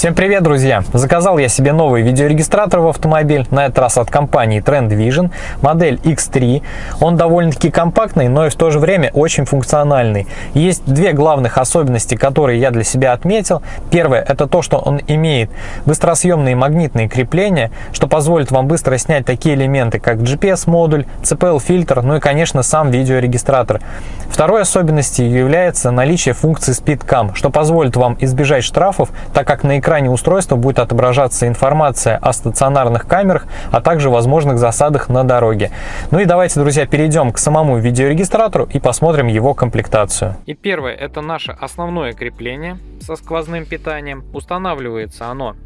Всем привет, друзья! Заказал я себе новый видеорегистратор в автомобиль, на этот раз от компании Trend Vision, модель X3. Он довольно-таки компактный, но и в то же время очень функциональный. Есть две главных особенности, которые я для себя отметил. Первое, это то, что он имеет быстросъемные магнитные крепления, что позволит вам быстро снять такие элементы, как GPS-модуль, CPL-фильтр, ну и, конечно, сам видеорегистратор. Второй особенностью является наличие функции SpeedCam, что позволит вам избежать штрафов, так как на экране устройства будет отображаться информация о стационарных камерах, а также возможных засадах на дороге. Ну и давайте, друзья, перейдем к самому видеорегистратору и посмотрим его комплектацию. И первое, это наше основное крепление со сквозным питанием. Устанавливается оно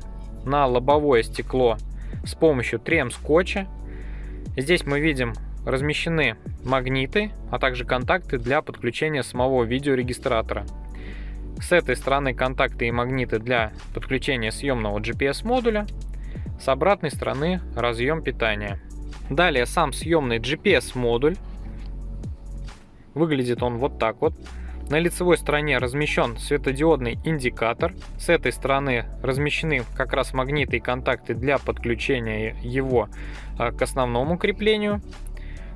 на лобовое стекло с помощью трем-скотча. Здесь мы видим размещены магниты, а также контакты для подключения самого видеорегистратора. С этой стороны контакты и магниты для подключения съемного GPS модуля, с обратной стороны разъем питания. Далее сам съемный GPS модуль. Выглядит он вот так вот. На лицевой стороне размещен светодиодный индикатор. С этой стороны размещены как раз магниты и контакты для подключения его а, к основному креплению.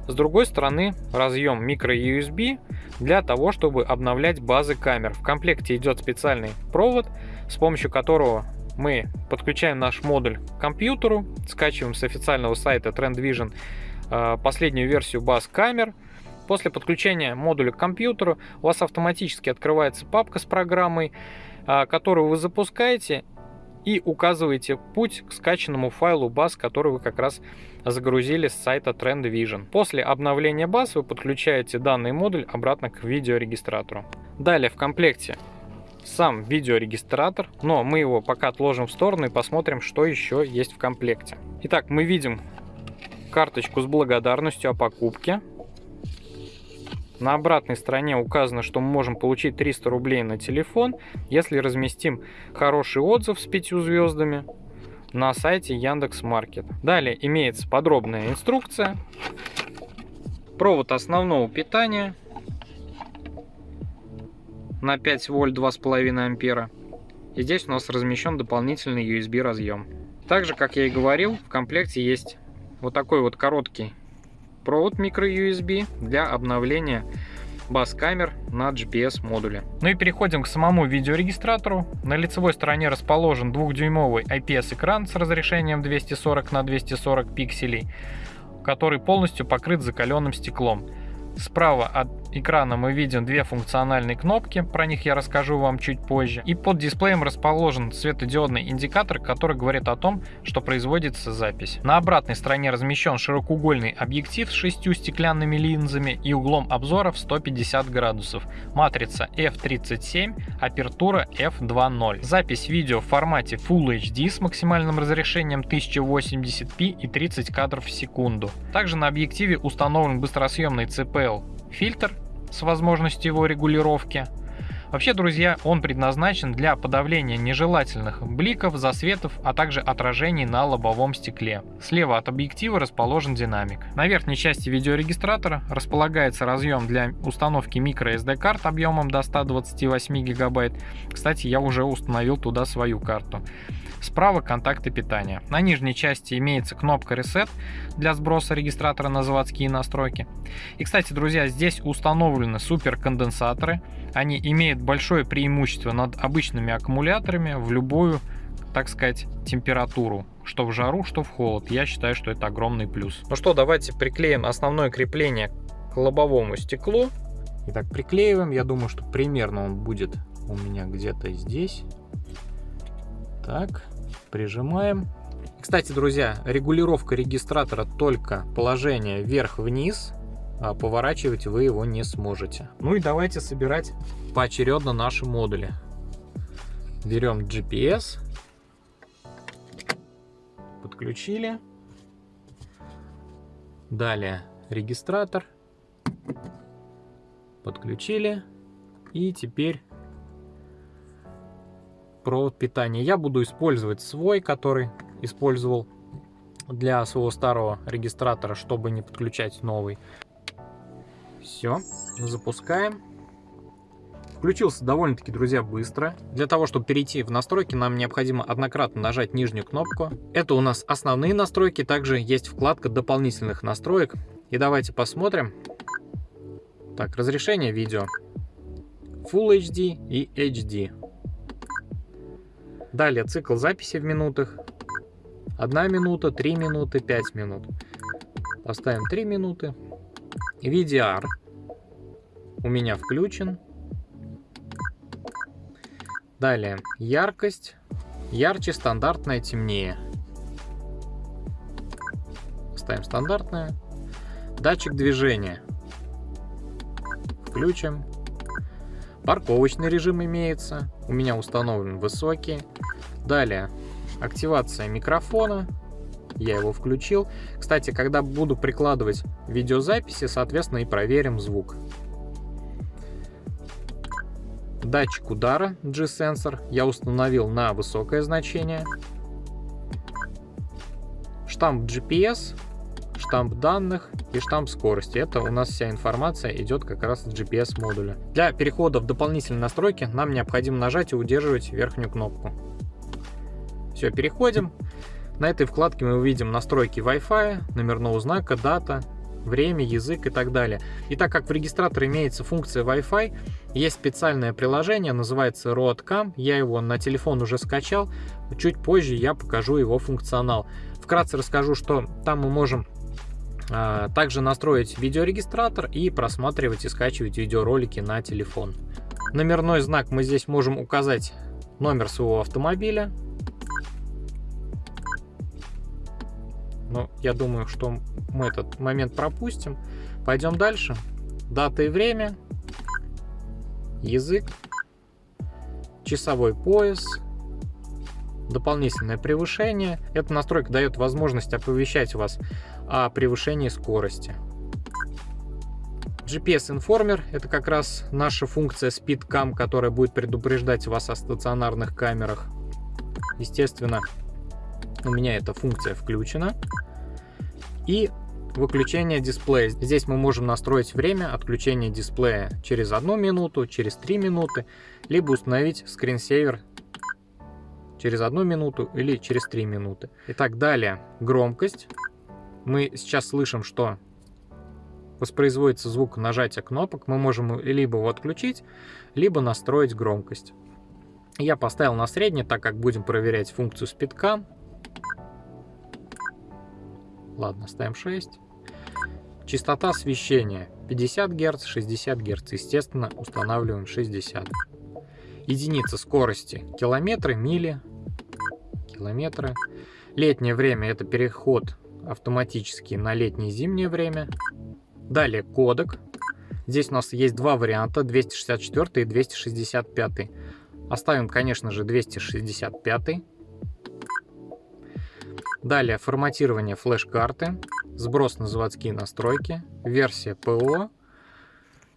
С другой стороны разъем micro-USB для того, чтобы обновлять базы камер. В комплекте идет специальный провод, с помощью которого мы подключаем наш модуль к компьютеру, скачиваем с официального сайта Trend Vision э, последнюю версию баз камер. После подключения модуля к компьютеру у вас автоматически открывается папка с программой, э, которую вы запускаете и указываете путь к скачанному файлу баз, который вы как раз загрузили с сайта Trend Vision. После обновления баз вы подключаете данный модуль обратно к видеорегистратору. Далее в комплекте сам видеорегистратор, но мы его пока отложим в сторону и посмотрим, что еще есть в комплекте. Итак, мы видим карточку с благодарностью о покупке. На обратной стороне указано, что мы можем получить 300 рублей на телефон, если разместим хороший отзыв с 5 звездами на сайте Яндекс Маркет. Далее имеется подробная инструкция, провод основного питания на 5 вольт 2,5 ампера. И здесь у нас размещен дополнительный USB разъем. Также, как я и говорил, в комплекте есть вот такой вот короткий провод micro-USB для обновления баз камер на GPS модуле. Ну и переходим к самому видеорегистратору. На лицевой стороне расположен 2-дюймовый IPS экран с разрешением 240 на 240 пикселей, который полностью покрыт закаленным стеклом. Справа от экрана мы видим две функциональные кнопки, про них я расскажу вам чуть позже. И под дисплеем расположен светодиодный индикатор, который говорит о том, что производится запись. На обратной стороне размещен широкоугольный объектив с шестью стеклянными линзами и углом обзора в 150 градусов. Матрица f37, апертура f2.0. Запись видео в формате Full HD с максимальным разрешением 1080p и 30 кадров в секунду. Также на объективе установлен быстросъемный CPL фильтр с возможностью его регулировки. Вообще, друзья, он предназначен для подавления нежелательных бликов, засветов, а также отражений на лобовом стекле. Слева от объектива расположен динамик. На верхней части видеорегистратора располагается разъем для установки microSD карт объемом до 128 гигабайт. Кстати, я уже установил туда свою карту. Справа контакты питания. На нижней части имеется кнопка Reset для сброса регистратора на заводские настройки. И, кстати, друзья, здесь установлены суперконденсаторы. Они имеют большое преимущество над обычными аккумуляторами в любую, так сказать, температуру. Что в жару, что в холод. Я считаю, что это огромный плюс. Ну что, давайте приклеим основное крепление к лобовому стеклу. Итак, приклеиваем. Я думаю, что примерно он будет у меня где-то здесь. Так, прижимаем. Кстати, друзья, регулировка регистратора только положение вверх-вниз, а поворачивать вы его не сможете. Ну и давайте собирать поочередно наши модули. Берем GPS, подключили. Далее регистратор, подключили. И теперь провод питания. Я буду использовать свой, который использовал для своего старого регистратора, чтобы не подключать новый. Все, запускаем. Включился довольно-таки, друзья, быстро. Для того, чтобы перейти в настройки, нам необходимо однократно нажать нижнюю кнопку. Это у нас основные настройки. Также есть вкладка дополнительных настроек. И давайте посмотрим. Так, разрешение видео. Full HD и HD. Далее цикл записи в минутах. 1 минута, 3 минуты, 5 минут. Поставим 3 минуты. VDR у меня включен. Далее, яркость. Ярче, стандартная, темнее. Ставим стандартная. Датчик движения. Включим. Парковочный режим имеется. У меня установлен высокий. Далее, активация микрофона. Я его включил. Кстати, когда буду прикладывать видеозаписи, соответственно, и проверим звук. Датчик удара G-сенсор я установил на высокое значение. Штамп GPS, штамп данных и штамп скорости. Это у нас вся информация идет как раз с GPS модуля. Для перехода в дополнительные настройки нам необходимо нажать и удерживать верхнюю кнопку. Все, переходим. На этой вкладке мы увидим настройки Wi-Fi, номерного знака, дата, время, язык и так далее. И так как в регистраторе имеется функция Wi-Fi, есть специальное приложение, называется RoadCam, я его на телефон уже скачал, чуть позже я покажу его функционал. Вкратце расскажу, что там мы можем а, также настроить видеорегистратор и просматривать и скачивать видеоролики на телефон. Номерной знак мы здесь можем указать номер своего автомобиля, Но я думаю, что мы этот момент пропустим. Пойдем дальше. Дата и время. Язык. Часовой пояс. Дополнительное превышение. Эта настройка дает возможность оповещать вас о превышении скорости. GPS Informer – это как раз наша функция SpeedCam, которая будет предупреждать вас о стационарных камерах. Естественно, у меня эта функция включена. И выключение дисплея. Здесь мы можем настроить время отключения дисплея через одну минуту, через 3 минуты, либо установить скринсейвер через одну минуту или через 3 минуты. Итак, далее громкость. Мы сейчас слышим, что воспроизводится звук нажатия кнопок. Мы можем либо его отключить, либо настроить громкость. Я поставил на средний, так как будем проверять функцию спидка. Ладно, ставим 6. Частота освещения 50 Гц, 60 Гц. Естественно, устанавливаем 60. Единица скорости километры, мили, километры. Летнее время это переход автоматически на летнее и зимнее время. Далее кодек. Здесь у нас есть два варианта, 264 и 265. Оставим, конечно же, 265. Далее форматирование флеш-карты, сброс на заводские настройки, версия ПО.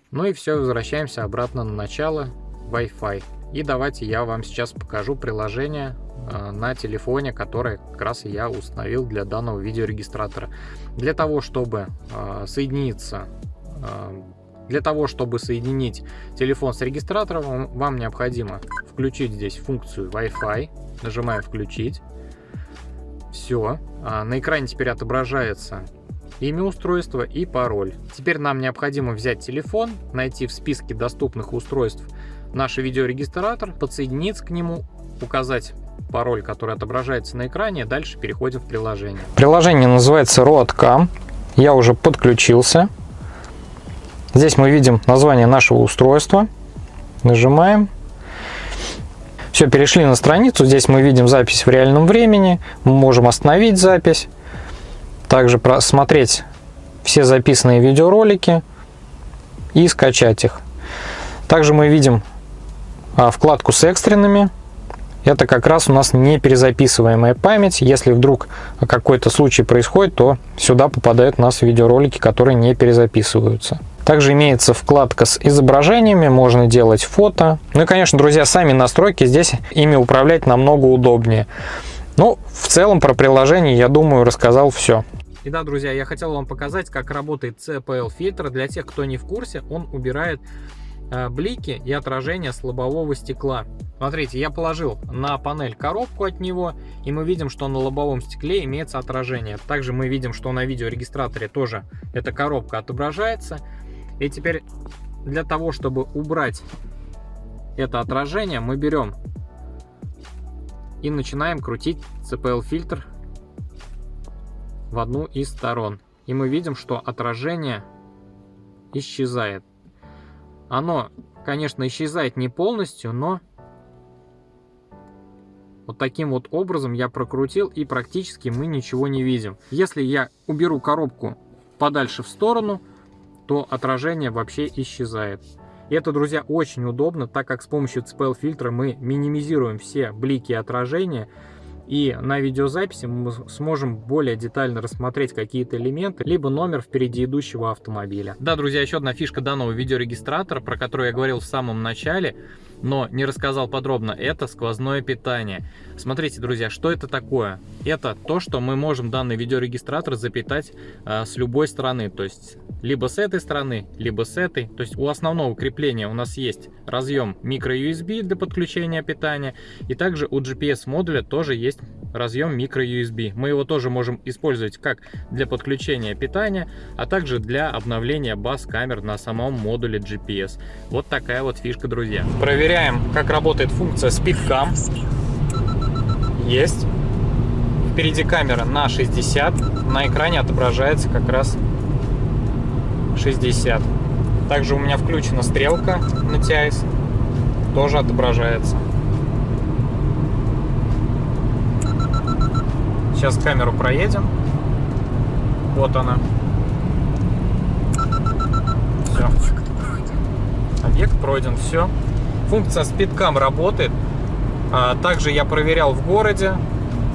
Ну и все, возвращаемся обратно на начало Wi-Fi. И давайте я вам сейчас покажу приложение э, на телефоне, которое как раз я установил для данного видеорегистратора. Для того, чтобы э, соединиться, э, для того, чтобы соединить телефон с регистратором, вам необходимо включить здесь функцию Wi-Fi. Нажимаем «Включить». Все. А на экране теперь отображается имя устройства и пароль. Теперь нам необходимо взять телефон, найти в списке доступных устройств наш видеорегистратор, подсоединиться к нему, указать пароль, который отображается на экране, дальше переходим в приложение. Приложение называется RoadCam. Я уже подключился. Здесь мы видим название нашего устройства. Нажимаем. Все, перешли на страницу. Здесь мы видим запись в реальном времени. Мы можем остановить запись. Также просмотреть все записанные видеоролики и скачать их. Также мы видим а, вкладку с экстренными. Это как раз у нас не перезаписываемая память. Если вдруг какой-то случай происходит, то сюда попадают у нас видеоролики, которые не перезаписываются. Также имеется вкладка с изображениями, можно делать фото. Ну и, конечно, друзья, сами настройки здесь ими управлять намного удобнее. Ну, в целом про приложение, я думаю, рассказал все. И да, друзья, я хотел вам показать, как работает CPL фильтр. Для тех, кто не в курсе, он убирает э, блики и отражение с лобового стекла. Смотрите, я положил на панель коробку от него, и мы видим, что на лобовом стекле имеется отражение. Также мы видим, что на видеорегистраторе тоже эта коробка отображается. И теперь для того, чтобы убрать это отражение, мы берем и начинаем крутить CPL-фильтр в одну из сторон. И мы видим, что отражение исчезает. Оно, конечно, исчезает не полностью, но вот таким вот образом я прокрутил и практически мы ничего не видим. Если я уберу коробку подальше в сторону, то отражение вообще исчезает. И это, друзья, очень удобно, так как с помощью CPL фильтра мы минимизируем все блики отражения, и на видеозаписи мы сможем более детально рассмотреть какие-то элементы, либо номер впереди идущего автомобиля. Да, друзья, еще одна фишка данного видеорегистратора, про которую я говорил в самом начале – но не рассказал подробно, это сквозное питание. Смотрите, друзья, что это такое? Это то, что мы можем данный видеорегистратор запитать э, с любой стороны, то есть либо с этой стороны, либо с этой. То есть у основного крепления у нас есть разъем micro-USB для подключения питания, и также у GPS модуля тоже есть разъем micro-USB. Мы его тоже можем использовать как для подключения питания, а также для обновления баз камер на самом модуле GPS. Вот такая вот фишка, друзья. Проверяем, как работает функция SpeedCam. Есть. Впереди камера на 60. На экране отображается как раз 60. Также у меня включена стрелка на TIS. Тоже отображается. Сейчас камеру проедем. Вот она. Все. Объект пройден, все. Функция SpeedCam работает. А, также я проверял в городе.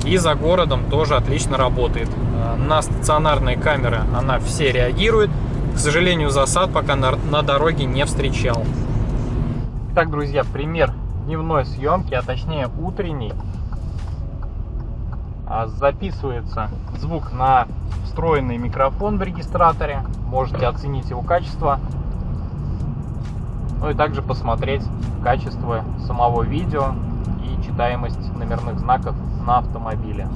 И за городом тоже отлично работает. А, на стационарные камеры она все реагирует. К сожалению, засад пока на, на дороге не встречал. Так, друзья, пример дневной съемки, а точнее утренней. А, записывается звук на встроенный микрофон в регистраторе. Можете оценить его качество. Ну и также посмотреть качество самого видео и читаемость номерных знаков на автомобиле.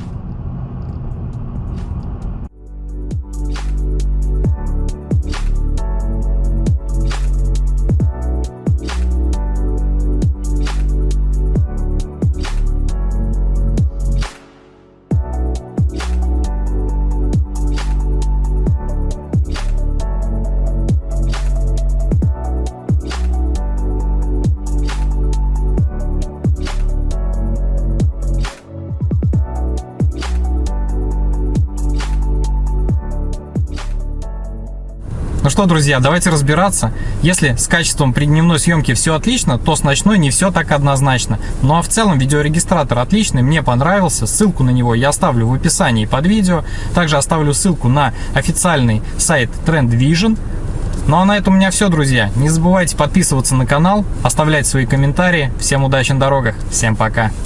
Ну что, друзья, давайте разбираться. Если с качеством при дневной съемке все отлично, то с ночной не все так однозначно. Ну а в целом видеорегистратор отличный, мне понравился. Ссылку на него я оставлю в описании под видео. Также оставлю ссылку на официальный сайт Trend Vision. Ну а на этом у меня все, друзья. Не забывайте подписываться на канал, оставлять свои комментарии. Всем удачи на дорогах, всем пока.